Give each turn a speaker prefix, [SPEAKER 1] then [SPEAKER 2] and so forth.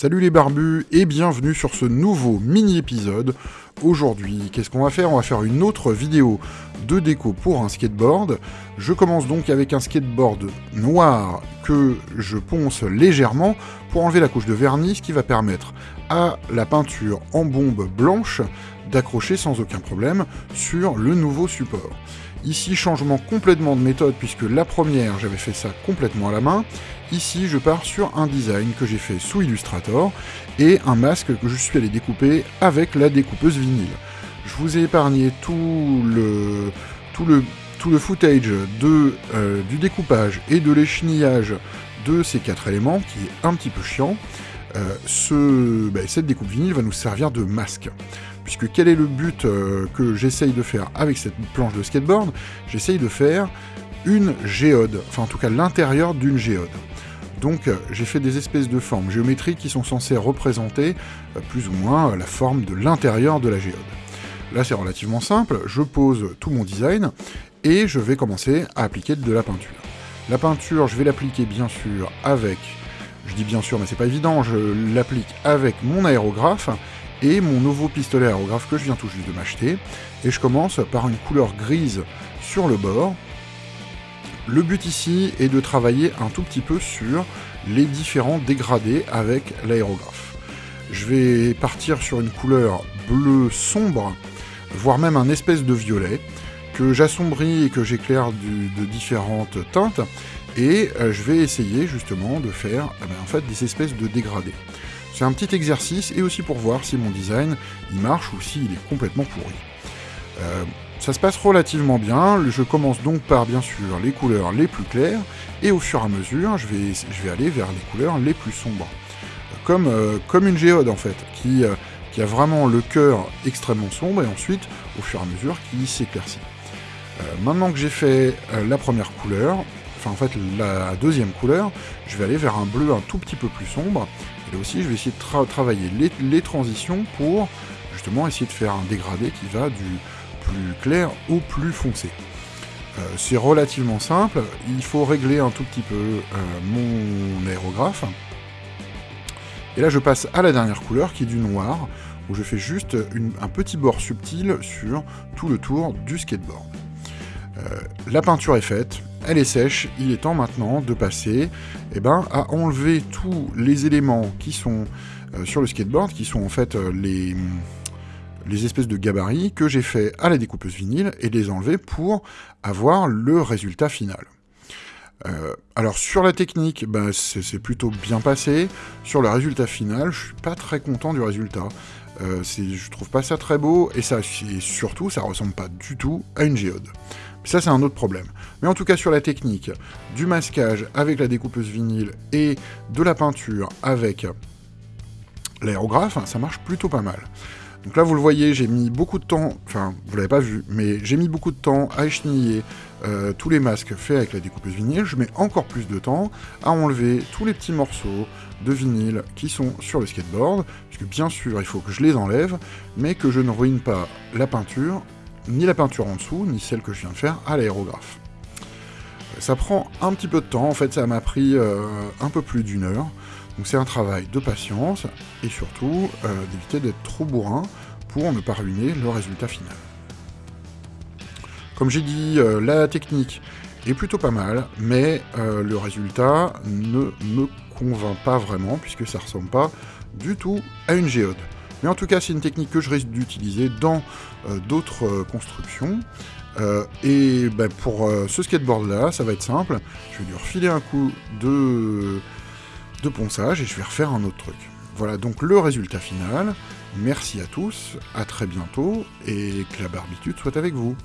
[SPEAKER 1] Salut les barbus et bienvenue sur ce nouveau mini-épisode. Aujourd'hui, qu'est-ce qu'on va faire? On va faire une autre vidéo de déco pour un skateboard. Je commence donc avec un skateboard noir que je ponce légèrement pour enlever la couche de vernis, ce qui va permettre à la peinture en bombe blanche d'accrocher sans aucun problème sur le nouveau support. Ici, changement complètement de méthode, puisque la première, j'avais fait ça complètement à la main. Ici, je pars sur un design que j'ai fait sous Illustrator, et un masque que je suis allé découper avec la découpeuse vinyle. Je vous ai épargné tout le, tout footage euh, du découpage et de l'échenillage de ces quatre éléments, qui est un petit peu chiant. Euh, ce, ben, cette découpe vinyle va nous servir de masque puisque quel est le but euh, que j'essaye de faire avec cette planche de skateboard? J'essaye de faire une géode, enfin en tout cas l'intérieur d'une géode. Donc euh, j'ai fait des espèces de formes géométriques qui sont censées représenter euh, plus ou moins la forme de l'intérieur de la géode. Là c'est relativement simple, je pose tout mon design et je vais commencer à appliquer de la peinture. La peinture, je vais l'appliquer bien sûr avec, je dis bien sûr mais c'est pas évident, je l'applique avec mon aérographe et mon nouveau pistolet aérographe que je viens tout juste de m'acheter. Et je commence par une couleur grise sur le bord. Le but ici est de travailler un tout petit peu sur les différents dégradés avec l'aérographe. Je vais partir sur une couleur bleu sombre, voire même un espèce de violet, que j'assombris et que j'éclaire de différentes teintes, et euh, je vais essayer justement de faire eh ben, en des espèces de dégradés. C'est un petit exercice et aussi pour voir si mon design il marche ou s'il est complètement pourri. Euh, ça se passe relativement bien, je commence donc par bien sûr les couleurs les plus claires, et au fur et à mesure je vais, aller vers les couleurs les plus sombres. Comme, euh, une géode en fait, qui, euh, qui a vraiment le cœur extrêmement sombre, et ensuite au fur et à mesure qui s'éclaircit. maintenant que j'ai fait la première couleur, enfin en fait la deuxième couleur, je vais aller vers un bleu un tout petit peu plus sombre, et là aussi, je vais essayer de travailler les, transitions pour justement essayer de faire un dégradé qui va du plus clair au plus foncé. Euh, c'est relativement simple, il faut régler un tout petit peu euh, mon aérographe. Et là je passe à la dernière couleur qui est du noir, où je fais juste un petit bord subtil sur tout le tour du skateboard. Euh, la peinture est faite, elle est sèche, il est temps maintenant de passer eh ben, à enlever tous les éléments qui sont euh, sur le skateboard, qui sont en fait euh, les, espèces de gabarits que j'ai fait à la découpeuse vinyle, et les enlever pour avoir le résultat final. alors sur la technique, ben, c'est plutôt bien passé. Sur le résultat final, je suis pas très content du résultat. Euh, je trouve pas ça très beau, et, ça, surtout, ça ressemble pas du tout à une géode. Ça, c'est un autre problème. Mais en tout cas, sur la technique du masquage avec la découpeuse vinyle et de la peinture avec l'aérographe, ça marche plutôt pas mal. Donc là, vous le voyez, j'ai mis beaucoup de temps, enfin, vous l'avez pas vu, mais j'ai mis beaucoup de temps à écheniller euh, tous les masques faits avec la découpeuse vinyle. Je mets encore plus de temps à enlever tous les petits morceaux de vinyle qui sont sur le skateboard, puisque bien sûr, il faut que je les enlève, mais que je ne ruine pas la peinture, ni la peinture en dessous, ni celle que je viens de faire à l'aérographe. Ça prend un petit peu de temps, en fait, ça m'a pris euh, un peu plus d'une heure. Donc c'est un travail de patience et surtout euh, d'éviter d'être trop bourrin pour ne pas ruiner le résultat final. Comme j'ai dit, euh, la technique est plutôt pas mal, mais le résultat ne me convainc pas vraiment, puisque ça ressemble pas du tout à une géode. Mais en tout cas, c'est une technique que je risque d'utiliser dans d'autres constructions. et ben, pour ce skateboard-là, ça va être simple. Je vais lui refiler un coup de de ponçage et je vais refaire un autre truc. Voilà donc le résultat final. Merci à tous, à très bientôt et que la barbitude soit avec vous.